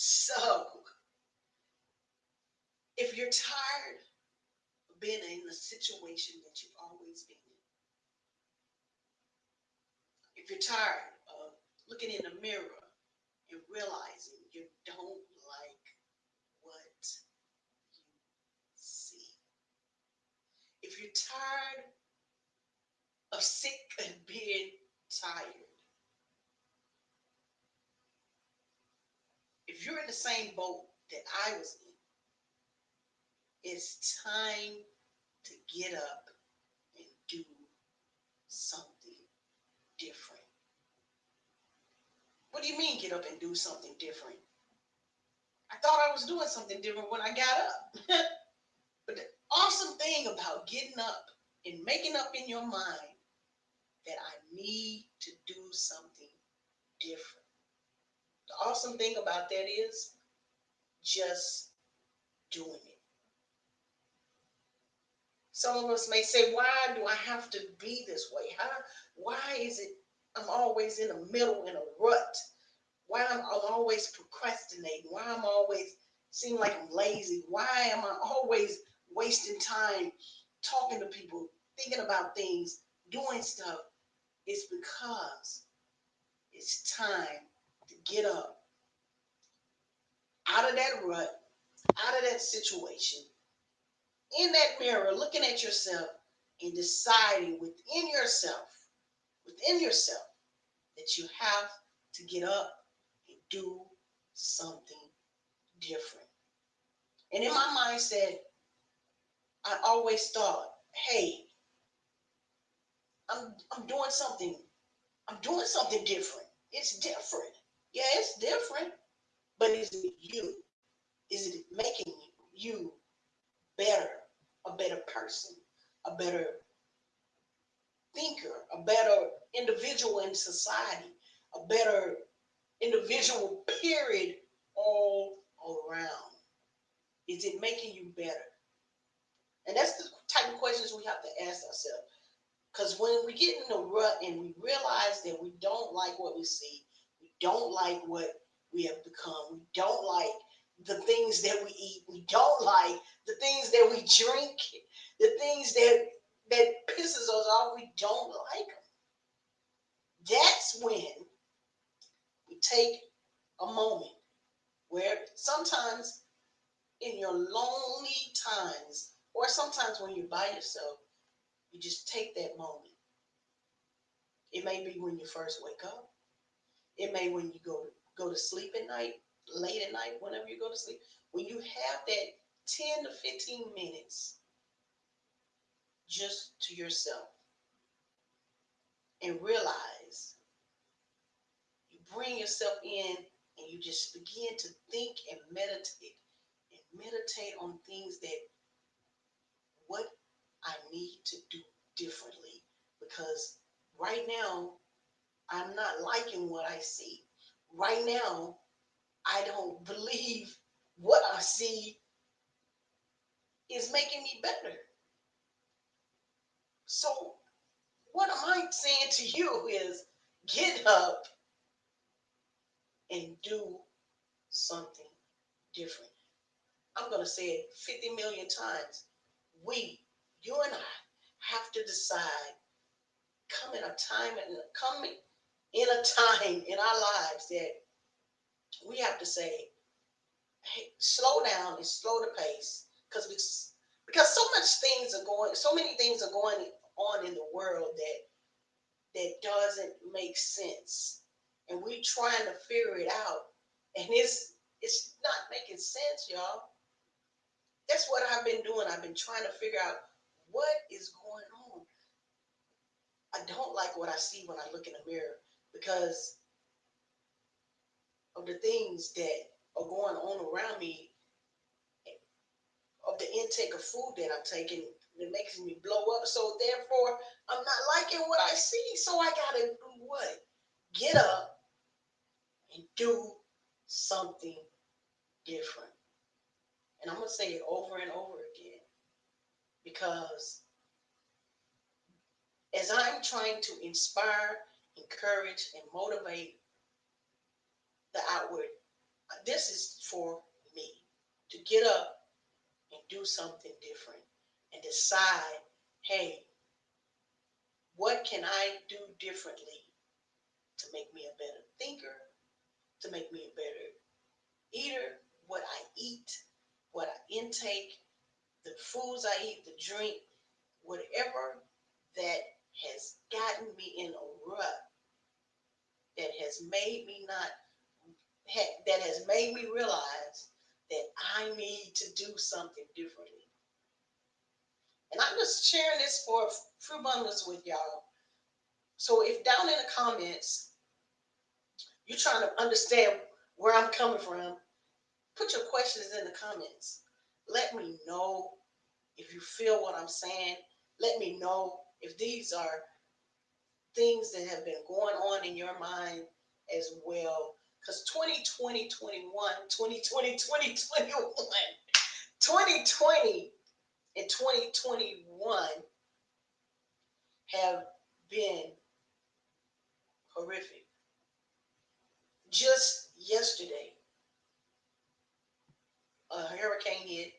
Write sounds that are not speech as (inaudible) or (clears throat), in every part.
So, if you're tired of being in the situation that you've always been in, if you're tired of looking in the mirror and realizing you don't like what you see, if you're tired of sick and being tired, if you're in the same boat that I was in, it's time to get up and do something different. What do you mean get up and do something different? I thought I was doing something different when I got up. (laughs) but the awesome thing about getting up and making up in your mind that I need to do something different awesome thing about that is just doing it. Some of us may say, why do I have to be this way? How, why is it I'm always in the middle in a rut? Why I'm, I always procrastinating? Why I'm always seem like I'm lazy? Why am I always wasting time talking to people, thinking about things, doing stuff? It's because it's time get up out of that rut, out of that situation, in that mirror, looking at yourself and deciding within yourself, within yourself, that you have to get up and do something different. And in my mindset, I always thought, hey, I'm, I'm doing something, I'm doing something different. It's different. Yeah, it's different, but is it you? Is it making you better, a better person, a better thinker, a better individual in society, a better individual, period, all around? Is it making you better? And that's the type of questions we have to ask ourselves. Because when we get in the rut and we realize that we don't like what we see, don't like what we have become. We don't like the things that we eat. We don't like the things that we drink, the things that that pisses us off. We don't like them. That's when we take a moment where sometimes in your lonely times, or sometimes when you're by yourself, you just take that moment. It may be when you first wake up. It may when you go to go to sleep at night, late at night, whenever you go to sleep, when you have that 10 to 15 minutes just to yourself and realize you bring yourself in and you just begin to think and meditate and meditate on things that what I need to do differently because right now I'm not liking what I see. Right now, I don't (laughs) believe what I see is making me better. So, what am I saying to you is get up and do something different. I'm going to say it 50 million times. We, you and I, have to decide come in a time and coming in a time in our lives that we have to say, hey, slow down and slow the pace because because so much things are going, so many things are going on in the world that that doesn't make sense, and we're trying to figure it out, and it's it's not making sense, y'all. That's what I've been doing. I've been trying to figure out what is going on. I don't like what I see when I look in the mirror because of the things that are going on around me, of the intake of food that I'm taking, it makes me blow up. So therefore, I'm not liking what I see. So I gotta do what? Get up and do something different. And I'm gonna say it over and over again because as I'm trying to inspire encourage, and motivate the outward. this is for me to get up and do something different and decide, hey, what can I do differently to make me a better thinker, to make me a better eater, what I eat, what I intake, the foods I eat, the drink, whatever that has gotten me in a rut, that has made me not, that has made me realize that I need to do something differently. And I'm just sharing this for few moments with y'all. So if down in the comments, you're trying to understand where I'm coming from, put your questions in the comments. Let me know if you feel what I'm saying. Let me know if these are things that have been going on in your mind as well. Because 2020, 21, 2020, 2021, 2020 and 2021 have been horrific. Just yesterday, a hurricane hit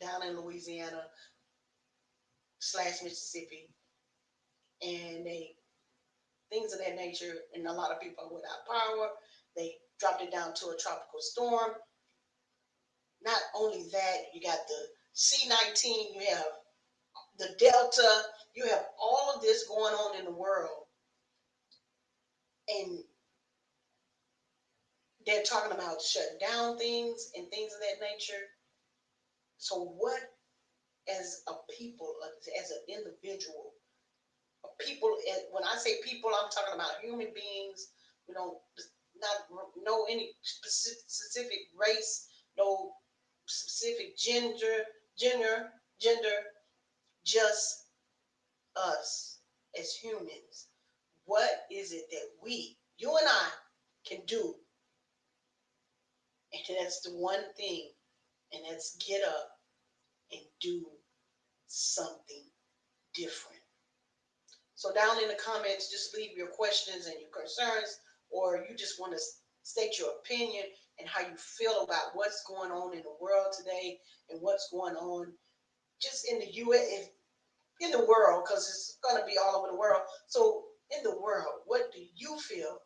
down in Louisiana slash Mississippi, and they things of that nature, and a lot of people are without power. They dropped it down to a tropical storm. Not only that, you got the C19, you have the Delta, you have all of this going on in the world. And they're talking about shutting down things and things of that nature. So, what, as a people, as an people, when I say people, I'm talking about human beings, you know, not no any specific race, no specific gender, gender, gender, just us as humans. What is it that we, you and I, can do? And that's the one thing, and that's get up and do something different. So down in the comments, just leave your questions and your concerns, or you just want to state your opinion and how you feel about what's going on in the world today and what's going on just in the U.S. in the world, because it's going to be all over the world. So in the world, what do you feel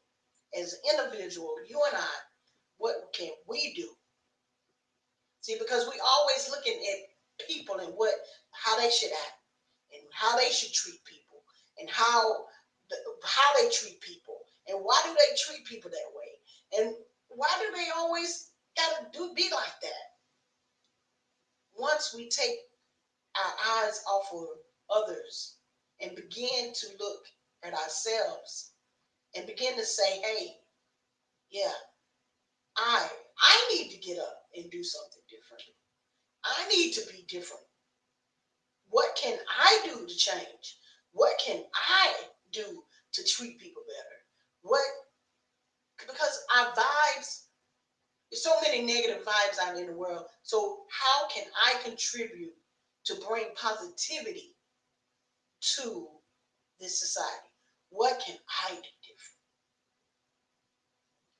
as an individual, you and I, what can we do? See, because we always looking at people and what how they should act and how they should treat people and how the, how they treat people and why do they treat people that way and why do they always gotta do be like that? Once we take our eyes off of others and begin to look at ourselves and begin to say, hey, yeah, I I need to get up and do something different. I need to be different. What can I do to change? What can I do to treat people better? What because our vibes, there's so many negative vibes out in the world. So how can I contribute to bring positivity to this society? What can I do different?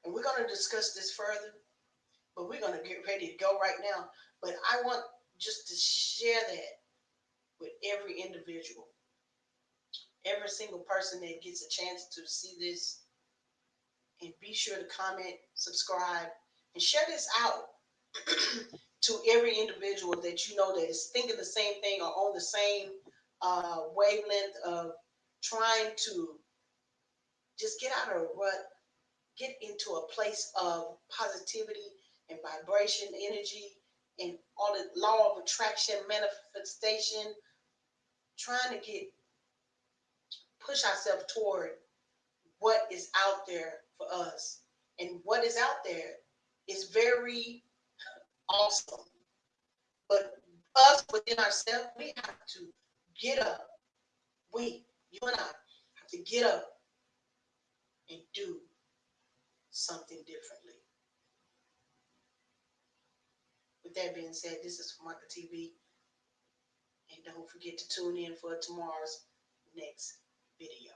And we're going to discuss this further, but we're going to get ready to go right now. But I want just to share that with every individual, every single person that gets a chance to see this and be sure to comment, subscribe, and share this out (clears throat) to every individual that you know that is thinking the same thing or on the same uh, wavelength of trying to just get out of a rut, get into a place of positivity and vibration, energy, and all the law of attraction, manifestation, trying to get push ourselves toward what is out there for us. And what is out there is very awesome. But us within ourselves, we have to get up. We, you and I, have to get up and do something differently. With that being said, this is Marka TV. And don't forget to tune in for tomorrow's next video.